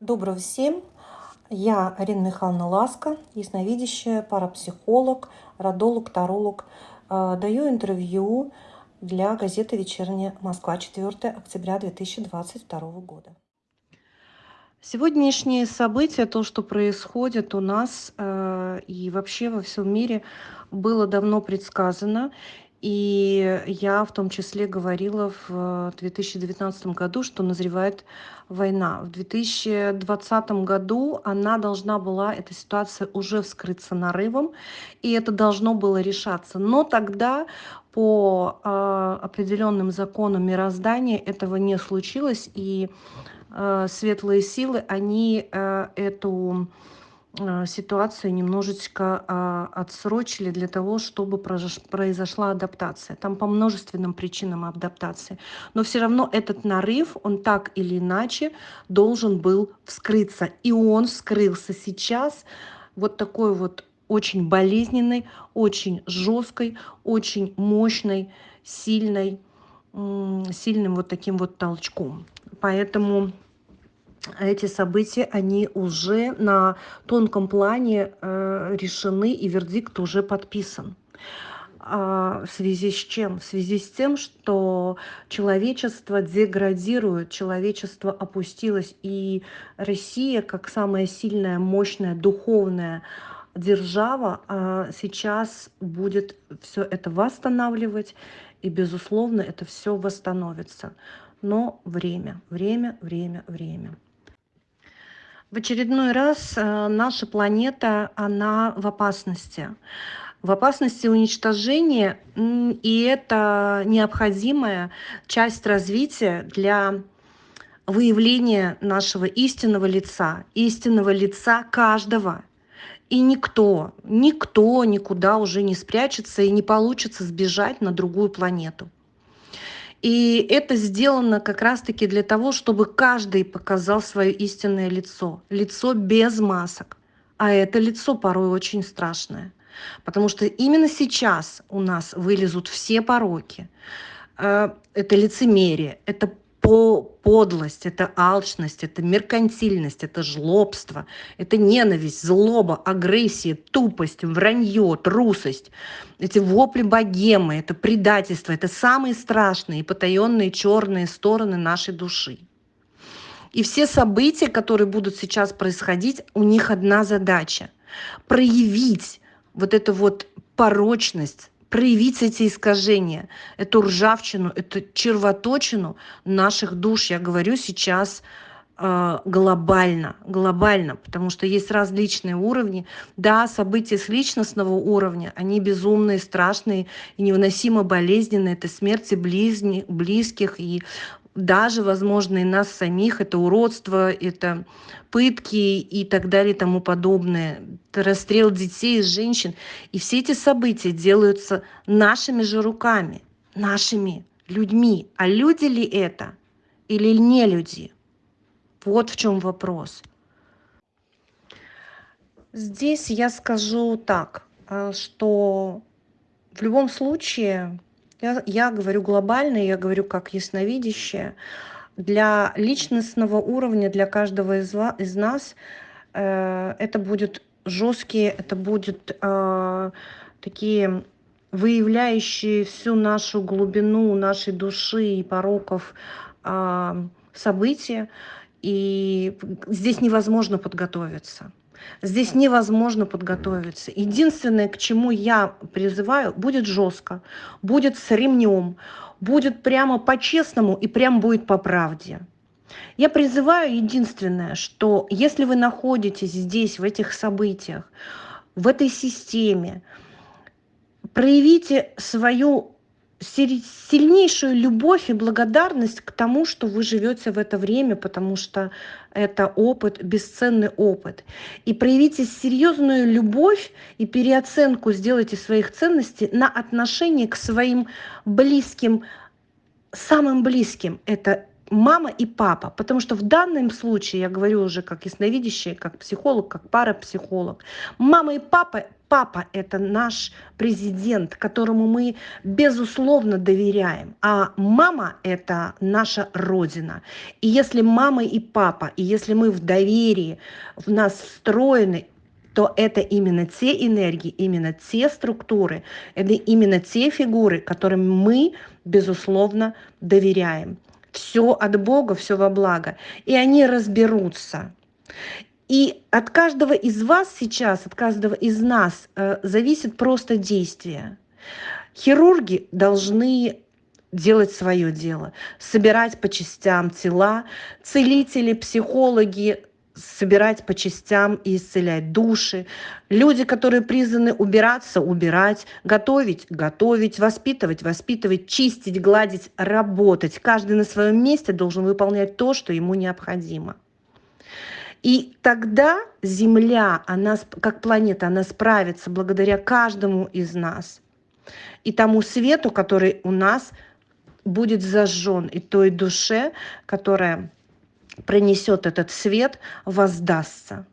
Доброго всем! Я Арина Михайловна Ласка, ясновидящая, парапсихолог, родолог, таролог. Э, даю интервью для газеты «Вечерняя Москва» 4 октября 2022 года. Сегодняшние события, то, что происходит у нас э, и вообще во всем мире, было давно предсказано. И я в том числе говорила в 2019 году, что назревает война. В 2020 году она должна была, эта ситуация уже вскрыться нарывом, и это должно было решаться. Но тогда по э, определенным законам мироздания этого не случилось, и э, светлые силы, они э, эту ситуацию немножечко а, отсрочили для того, чтобы произошла адаптация. Там по множественным причинам адаптации. Но все равно этот нарыв, он так или иначе должен был вскрыться. И он вскрылся сейчас вот такой вот очень болезненной, очень жесткой, очень мощной, сильной, сильным вот таким вот толчком. Поэтому эти события, они уже на тонком плане э, решены, и вердикт уже подписан. А в связи с чем? В связи с тем, что человечество деградирует, человечество опустилось, и Россия, как самая сильная, мощная, духовная держава, э, сейчас будет все это восстанавливать, и, безусловно, это все восстановится. Но время, время, время, время. В очередной раз э, наша планета, она в опасности. В опасности уничтожения, и это необходимая часть развития для выявления нашего истинного лица, истинного лица каждого. И никто, никто никуда уже не спрячется и не получится сбежать на другую планету. И это сделано как раз-таки для того, чтобы каждый показал свое истинное лицо. Лицо без масок. А это лицо порой очень страшное. Потому что именно сейчас у нас вылезут все пороки. Э, это лицемерие, это по подлость, это алчность, это меркантильность, это жлобство, это ненависть, злоба, агрессия, тупость, вранье, трусость, эти вопли богемы, это предательство, это самые страшные и потаенные черные стороны нашей души. И все события, которые будут сейчас происходить, у них одна задача – проявить вот эту вот порочность, проявить эти искажения, эту ржавчину, эту червоточину наших душ. Я говорю сейчас э, глобально, глобально, потому что есть различные уровни. Да, события с личностного уровня, они безумные, страшные и невыносимо болезненные. Это смерти близни, близких и даже, возможно, и нас самих, это уродство, это пытки и так далее и тому подобное, это расстрел детей и женщин. И все эти события делаются нашими же руками, нашими людьми. А люди ли это или не люди? Вот в чем вопрос. Здесь я скажу так, э, что в любом случае я, я говорю глобально, я говорю как ясновидящая. Для личностного уровня, для каждого из, из нас э, это будет жесткие, это будет э, такие выявляющие всю нашу глубину нашей души и пороков э, события. И здесь невозможно подготовиться. Здесь невозможно подготовиться. Единственное, к чему я призываю, будет жестко, будет с ремнем, будет прямо по-честному и прям будет по правде. Я призываю единственное, что если вы находитесь здесь, в этих событиях, в этой системе, проявите свою сильнейшую любовь и благодарность к тому, что вы живете в это время, потому что это опыт, бесценный опыт. И проявите серьезную любовь и переоценку сделайте своих ценностей на отношение к своим близким, самым близким. Это мама и папа. Потому что в данном случае, я говорю уже как ясновидящий, как психолог, как парапсихолог, мама и папа, папа это наш президент, которому мы безусловно доверяем. А мама это наша родина. И если мама и папа, и если мы в доверии, в нас встроены то это именно те энергии, именно те структуры, это именно те фигуры, которым мы, безусловно, доверяем все от Бога, все во благо. И они разберутся. И от каждого из вас сейчас, от каждого из нас э, зависит просто действие. Хирурги должны делать свое дело, собирать по частям тела, целители, психологи собирать по частям и исцелять души. Люди, которые призваны убираться, убирать, готовить, готовить, воспитывать, воспитывать, чистить, гладить, работать. Каждый на своем месте должен выполнять то, что ему необходимо. И тогда Земля, она, как планета, она справится благодаря каждому из нас. И тому свету, который у нас будет зажжен, и той душе, которая принесет этот свет, воздастся.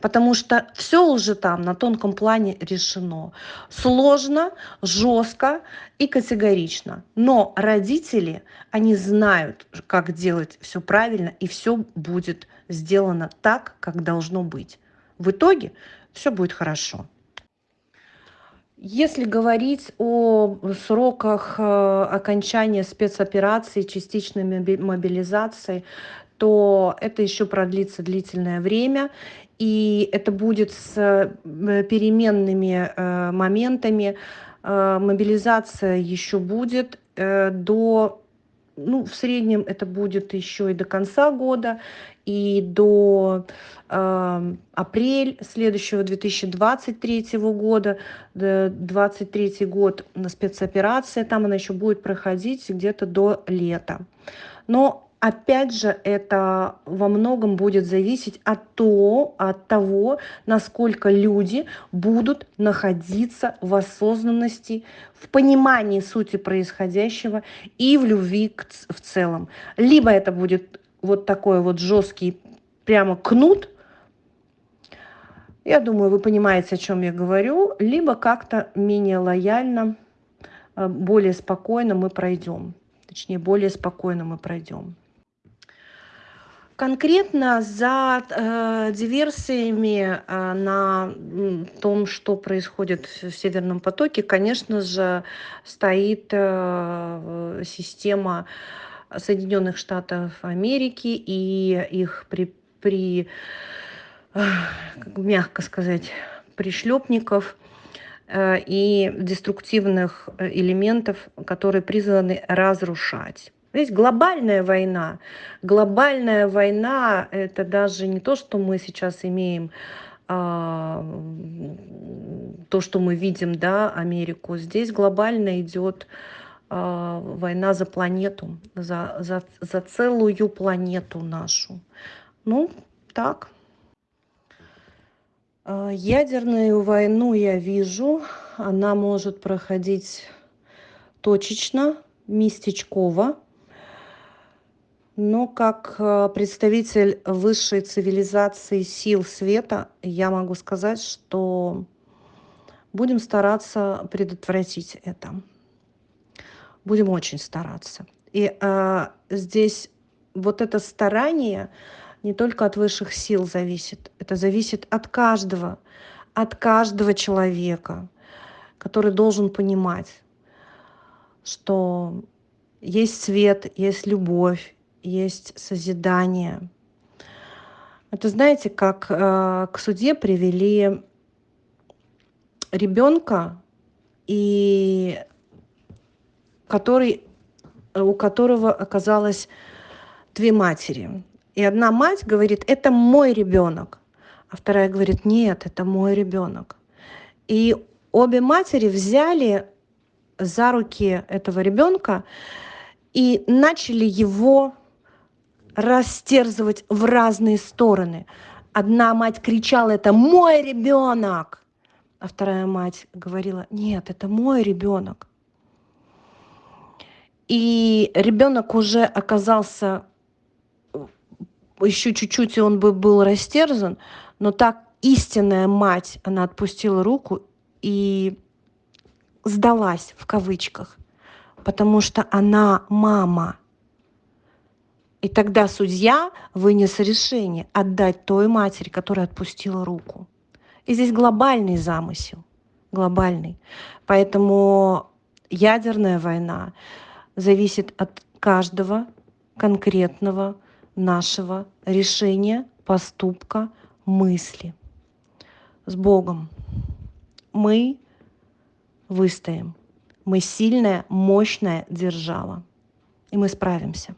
Потому что все уже там на тонком плане решено. Сложно, жестко и категорично. Но родители, они знают, как делать все правильно, и все будет сделано так, как должно быть. В итоге все будет хорошо. Если говорить о сроках э, окончания спецоперации, частичной мобилизации, то это еще продлится длительное время, и это будет с э, переменными э, моментами. Э, мобилизация еще будет до, ну, в среднем это будет еще и до конца года, и до э, апрель следующего 2023 года, 2023 год на спецоперация, там она еще будет проходить где-то до лета. Но Опять же, это во многом будет зависеть от, того, от того, насколько люди будут находиться в осознанности, в понимании сути происходящего и в любви к, в целом. Либо это будет вот такой вот жесткий прямо кнут, я думаю, вы понимаете, о чем я говорю, либо как-то менее лояльно, э, более спокойно мы пройдем. Точнее, более спокойно мы пройдем. Конкретно за э, диверсиями э, на том, что происходит в Северном потоке, конечно же, стоит э, система Соединенных Штатов Америки и их при, при э, мягко сказать, пришлепников э, и деструктивных э, элементов, которые призваны разрушать. Есть глобальная война. Глобальная война – это даже не то, что мы сейчас имеем, а, то, что мы видим, да, Америку. Здесь глобально идет а, война за планету, за, за, за целую планету нашу. Ну, так. А, ядерную войну я вижу. Она может проходить точечно, местечково но как э, представитель высшей цивилизации сил света я могу сказать что будем стараться предотвратить это. Будем очень стараться. И э, здесь вот это старание не только от высших сил зависит это зависит от каждого от каждого человека который должен понимать что есть свет есть любовь есть созидание. Это знаете, как э, к суде привели ребенка, и который, у которого оказалось две матери. И одна мать говорит, это мой ребенок, а вторая говорит, нет, это мой ребенок. И обе матери взяли за руки этого ребенка и начали его растерзывать в разные стороны. Одна мать кричала, это мой ребенок, а вторая мать говорила, нет, это мой ребенок. И ребенок уже оказался еще чуть-чуть, и он бы был растерзан, но так истинная мать, она отпустила руку и сдалась в кавычках, потому что она мама. И тогда судья вынес решение отдать той матери, которая отпустила руку. И здесь глобальный замысел, глобальный. Поэтому ядерная война зависит от каждого конкретного нашего решения, поступка, мысли. С Богом. Мы выстоим. Мы сильная, мощная держава. И мы справимся.